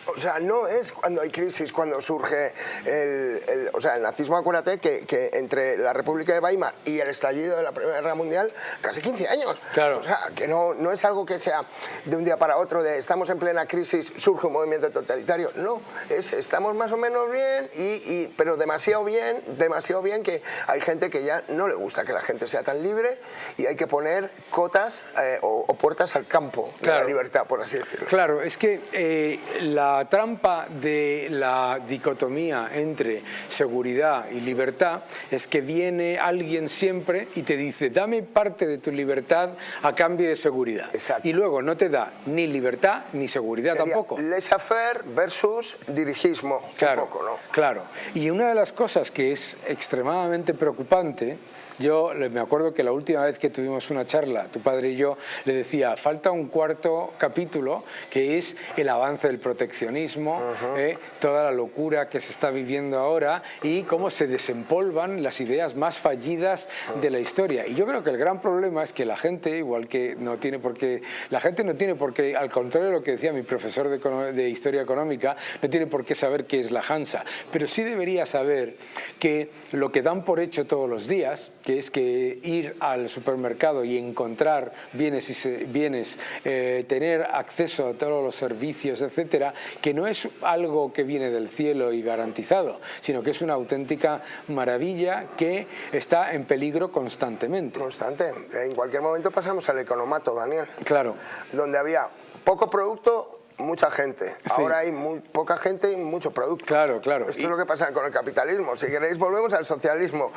O sea, no es cuando hay crisis, cuando surge el, o sea, el nazismo, acuérdate que, que, entre la República de Weimar y el estallido de la Primera Guerra Mundial, casi 15 años. Claro. O sea, que no, no es algo que sea de un día para otro, de estamos en plena crisis, surge un movimiento totalitario. No, es estamos más o menos bien, y, y, pero demasiado bien, demasiado bien que hay gente que ya no le gusta que la gente sea tan libre y hay que poner cotas eh, o, puertas al campo de la libertad, por así decirlo. Claro, es que eh, la la trampa de la dicotomía entre seguridad y libertad es que viene alguien siempre y te dice dame parte de tu libertad a cambio de seguridad. Y luego no te da ni libertad ni seguridad tampoco. Laissez-faire versus dirigismo. Claro, ¿no? claro. Y una de las cosas que es extremadamente preocupante yo me acuerdo que la última vez que tuvimos una charla, tu padre y yo, le decía, falta un cuarto capítulo que es el avance del proteccionismo, eh, toda la locura que se está viviendo ahora y cómo se desempolvan las ideas más fallidas de la historia. Y yo creo que el gran problema es que la gente, igual que no tiene por qué, la gente no tiene por qué, al contrario de lo que decía mi profesor de, de Historia Económica, no tiene por qué saber qué es la Hansa, pero sí debería saber que lo que dan por hecho todos los días, que es que ir al supermercado y encontrar bienes, y bienes eh, tener acceso a todos los servicios, etcétera, que no es algo que viene del cielo y garantizado, sino que es una auténtica maravilla que está en peligro constantemente. Constante. En cualquier momento pasamos al economato, Daniel. Claro. Donde había poco producto mucha gente. Ahora hay muy poca gente y mucho producto. Claro, claro. Esto es lo que pasa con el capitalismo. Si queréis, volvemos al socialismo.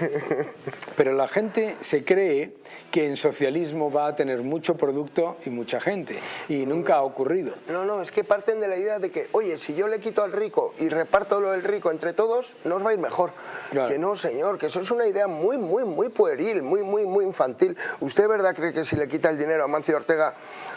[LAUGHS] Pero la gente se cree que en socialismo va a tener mucho producto y mucha gente. Y nunca ha ocurrido. No, no, es que parten de la idea de que, oye, si yo le quito al rico y reparto lo del rico entre todos, nos va a ir mejor. Que no, señor, que eso es una idea muy, muy, muy pueril, muy, muy, muy infantil. ¿Usted, verdad, cree que si le quita el dinero a Mancio Ortega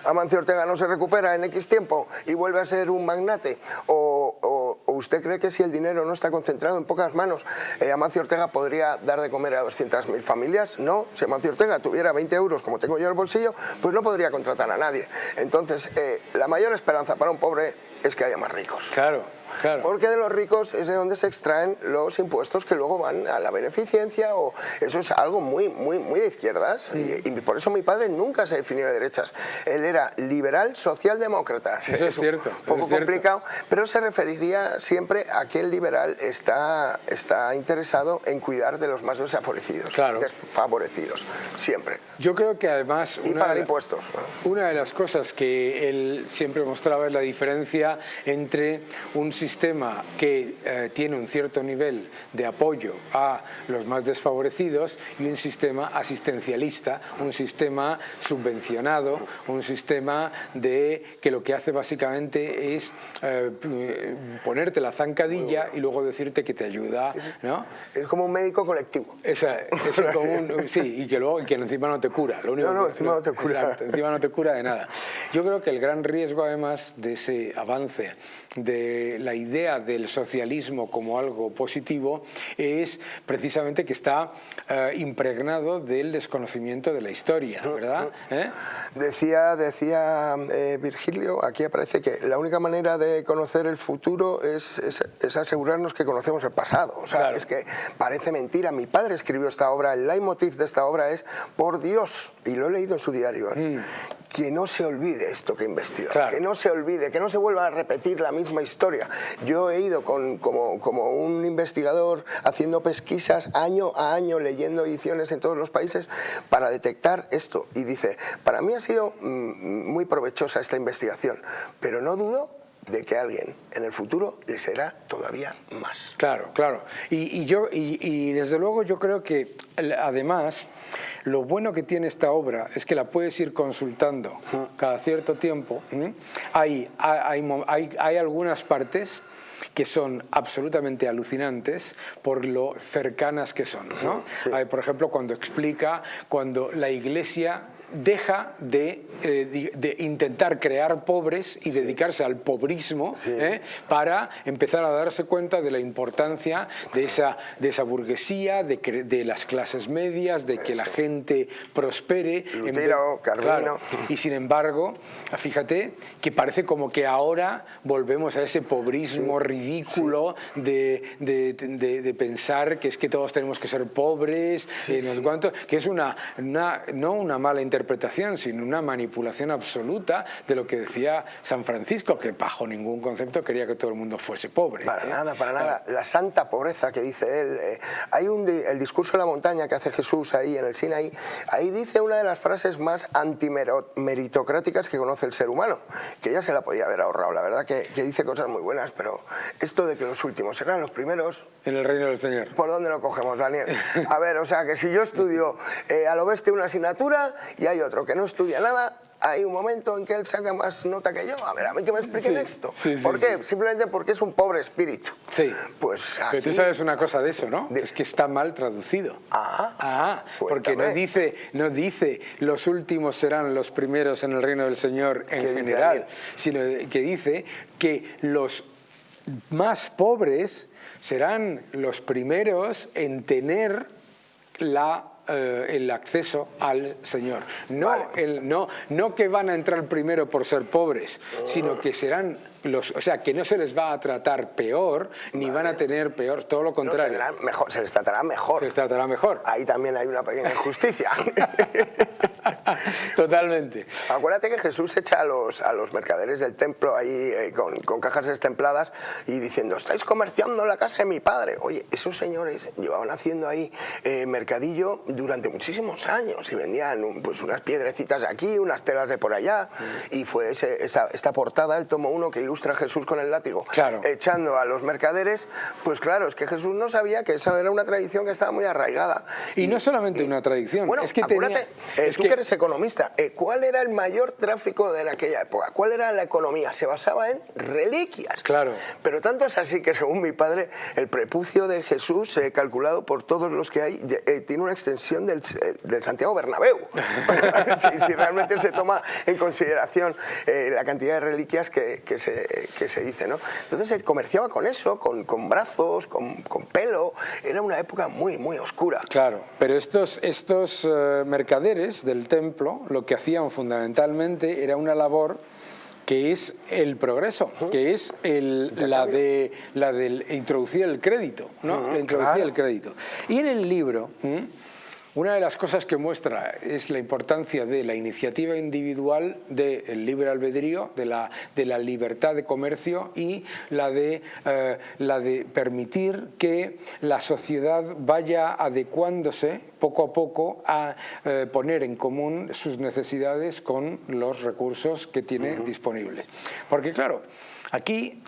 Amancio Ortega no se recupera en X tiempo y vuelve a ser un magnate o, ¿usted cree que si el dinero no está concentrado en pocas manos, eh, Amancio Ortega podría dar de comer a 200.000 familias? No, si Amancio Ortega tuviera 20 euros como tengo yo en el bolsillo, pues no podría contratar a nadie. Entonces, eh, la mayor esperanza para un pobre es que haya más ricos. Claro. Porque de los ricos es de donde se extraen los impuestos que luego van a la beneficencia o eso es algo muy, muy, muy de izquierdas y, por eso mi padre nunca se definió de derechas. Él era liberal socialdemócrata. Eso es, [LAUGHS] cierto. Un poco complicado, pero se referiría siempre a que el liberal está, está interesado en cuidar de los más desfavorecidos, claro. desfavorecidos, siempre. Yo creo que además... Y pagar impuestos. Una de las cosas que él siempre mostraba es la diferencia entre un sistema sistema que eh, tiene un cierto nivel de apoyo a los más desfavorecidos y un sistema asistencialista, un sistema subvencionado, un sistema de que lo que hace básicamente es eh, ponerte la zancadilla y luego decirte que te ayuda. ¿no? Es como un médico colectivo. Esa, es como sí, y que luego que encima no te cura. Lo único no, no, encima no te cura. encima no te cura de nada. Yo creo que el gran riesgo además de ese avance de la idea del socialismo como algo positivo es precisamente que está eh, impregnado del desconocimiento de la historia, ¿verdad? ¿Eh? Decía, decía eh, Virgilio, aquí aparece que la única manera de conocer el futuro es, es, asegurarnos que conocemos el pasado. O sea, es que parece mentira. Mi padre escribió esta obra, el leitmotiv de esta obra es por Dios, y lo he leído en su diario, mm que no se olvide esto que investiga, que no se olvide, que no se vuelva a repetir la misma historia. Yo he ido con, como, como, un investigador haciendo pesquisas año a año, leyendo ediciones en todos los países para detectar esto. Y dice, para mí ha sido mm, muy provechosa esta investigación, pero no dudo de que alguien en el futuro le será todavía más. Claro, claro. Y, yo, y, desde luego yo creo que además lo bueno que tiene esta obra es que la puedes ir consultando cada cierto tiempo. Hay, hay, hay, hay algunas partes que son absolutamente alucinantes por lo cercanas que son. ¿no? Hay, por ejemplo, cuando explica cuando la iglesia deja de, eh, de, intentar crear pobres y dedicarse al pobrismo ¿eh? para empezar a darse cuenta de la importancia de esa, de esa burguesía, de, de las clases medias, de que la gente prospere. Lutero, Carlino. Y sin embargo, fíjate que parece como que ahora volvemos a ese pobrismo ridículo de, de, pensar que es que todos tenemos que ser pobres, eh, no que es una, una, no una mala interpretación interpretación, sino una manipulación absoluta de lo que decía San Francisco, que bajo ningún concepto quería que todo el mundo fuese pobre. Para nada, para nada. La santa pobreza que dice él. Eh, hay un, el discurso de la montaña que hace Jesús ahí en el Sinaí, ahí dice una de las frases más antimeritocráticas que conoce el ser humano, que ya se la podía haber ahorrado, la verdad que, que dice cosas muy buenas, pero esto de que los últimos serán los primeros... En el reino del Señor. ¿Por dónde lo cogemos, Daniel? A ver, o sea, que si yo estudio eh, a lo bestia una asignatura y hay otro que no estudia nada, hay un momento en que él saca más nota que yo. A ver, a mí que me expliquen esto. ¿Por qué? Simplemente porque es un pobre espíritu. Sí. Pues Pero tú sabes una cosa de eso, ¿no? Es que está mal traducido. Ah. Ah, porque no dice, no dice los últimos serán los primeros en el reino del Señor en general, sino que dice que los más pobres serán los primeros en tener la eh, el acceso al Señor. No, el, no, no que van a entrar primero por ser pobres, sino que serán los, o sea, que no se les va a tratar peor, ni van a tener peor, todo lo contrario. mejor, se les tratará mejor. Se les tratará mejor. Ahí también hay una pequeña injusticia. [LAUGHS] [LAUGHS] Totalmente. Acuérdate que Jesús echa a los, a los mercaderes del templo ahí eh, con, con, cajas destempladas y diciendo, estáis comerciando la casa de mi padre. Oye, esos señores llevaban haciendo ahí eh, mercadillo durante muchísimos años y vendían pues, unas piedrecitas de aquí, unas telas de por allá y fue esta, esta portada, el tomo uno que ilustra a Jesús con el látigo, claro. echando a los mercaderes, pues claro, es que Jesús no sabía que esa era una tradición que estaba muy arraigada. Y, no solamente una tradición, bueno, es que acuérdate, eh, tú que eres economista. Eh, ¿Cuál era el mayor tráfico de aquella época? ¿Cuál era la economía? Se basaba en reliquias. Claro. Pero tanto es así que, según mi padre, el prepucio de Jesús, eh, calculado por todos los que hay, eh, tiene una extensión del, del Santiago Bernabéu. [LAUGHS] si, realmente se toma en consideración la cantidad de reliquias que, que, se, que, se, dice. ¿no? Entonces se comerciaba con eso, con, con brazos, con, con, pelo. Era una época muy, muy oscura. Claro, pero estos, estos mercaderes del templo lo que hacían fundamentalmente era una labor que es el progreso, que es la de la del introducir el crédito, ¿no? introducir el crédito. Y en el libro una de las cosas que muestra es la importancia de la iniciativa individual, del libre albedrío, de la, de la libertad de comercio y la de, eh, la de permitir que la sociedad vaya adecuándose poco a poco a eh, poner en común sus necesidades con los recursos que tiene disponibles. Porque claro, aquí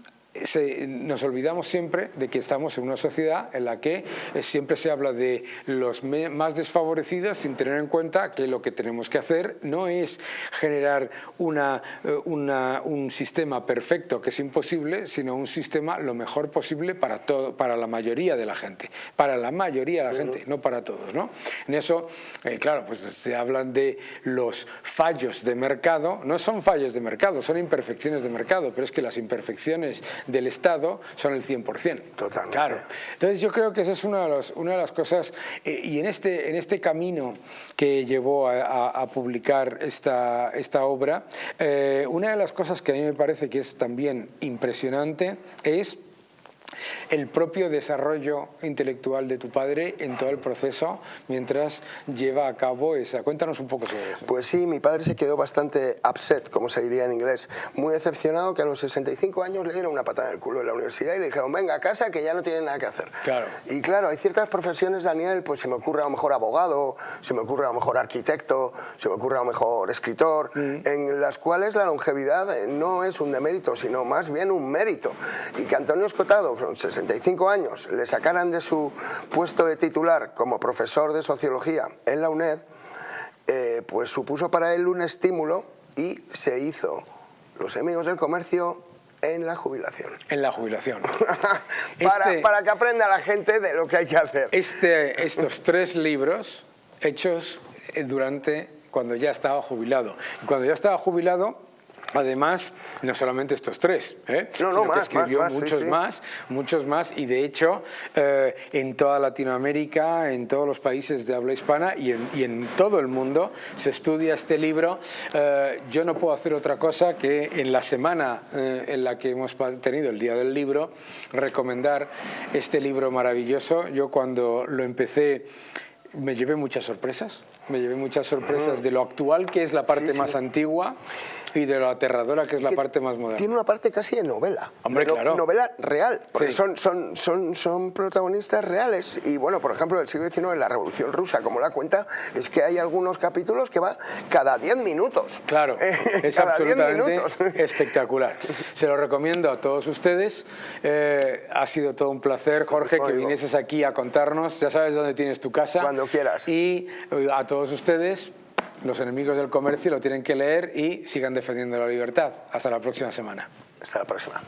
nos olvidamos siempre de que estamos en una sociedad en la que eh, siempre se habla de los más desfavorecidos sin tener en cuenta que lo que tenemos que hacer no es generar una, eh, un sistema perfecto que es imposible, sino un sistema lo mejor posible para, todo, para la mayoría de la gente, para la mayoría de la gente, no para todos. ¿no? En eso, eh, claro, pues se hablan de los fallos de mercado, no son fallos de mercado, son imperfecciones de mercado, pero es que las imperfecciones del Estado son el 100%. Totalmente. Claro. Entonces yo creo que esa es una de, una de las cosas, eh, y en este, en este camino que llevó a, publicar esta, esta obra, eh, una de las cosas que a mí me parece que es también impresionante es el propio desarrollo intelectual de tu padre en todo el proceso mientras lleva a cabo esa. Cuéntanos un poco sobre eso. Pues sí, mi padre se quedó bastante upset, como se diría en inglés, muy decepcionado que a los 65 años le dieron una patada en el culo en la universidad y le dijeron, venga a casa que ya no tiene nada que hacer. Claro. Y claro, hay ciertas profesiones, Daniel, pues se me ocurre a lo mejor abogado, se me ocurre a lo mejor arquitecto, se me ocurre a lo mejor escritor, mm. en las cuales la longevidad no es un demérito, sino más bien un mérito. Y que Antonio Escotado, con 65 años le sacaran de su puesto de titular como profesor de sociología en la UNED, eh, pues supuso para él un estímulo y se hizo los enemigos del comercio en la jubilación. [LAUGHS] En la jubilación. [LAUGHS] para, este para, que aprenda la gente de lo que hay que hacer. Este, estos tres libros hechos eh, durante cuando ya estaba jubilado. cuando ya estaba jubilado Además, no solamente estos tres, ¿eh? no, no, más, escribió más, muchos más, muchos más, y de hecho eh, en toda Latinoamérica, en todos los países de habla hispana y en, todo el mundo se estudia este libro. Eh, yo no puedo hacer otra cosa que en la semana eh, en la que hemos tenido el Día del Libro, recomendar este libro maravilloso. Yo cuando lo empecé me llevé muchas sorpresas, me llevé muchas sorpresas de lo actual que es la parte más antigua y de lo aterradora que es la parte más moderna. Tiene una parte casi de novela. Hombre, claro. Novela real, porque son, son, son, son protagonistas reales. Y bueno, por ejemplo, el siglo XIX, la Revolución Rusa, como la cuenta, es que hay algunos capítulos que va cada 10 minutos. Claro, [LAUGHS] es absolutamente [LAUGHS] espectacular. Se lo recomiendo a todos ustedes. Eh, ha sido todo un placer, Jorge, que vinieses aquí a contarnos. Ya sabes dónde tienes tu casa. Cuando quieras. Y eh, a todos ustedes, los enemigos del comercio lo tienen que leer y sigan defendiendo la libertad. Hasta la próxima semana. Hasta la próxima.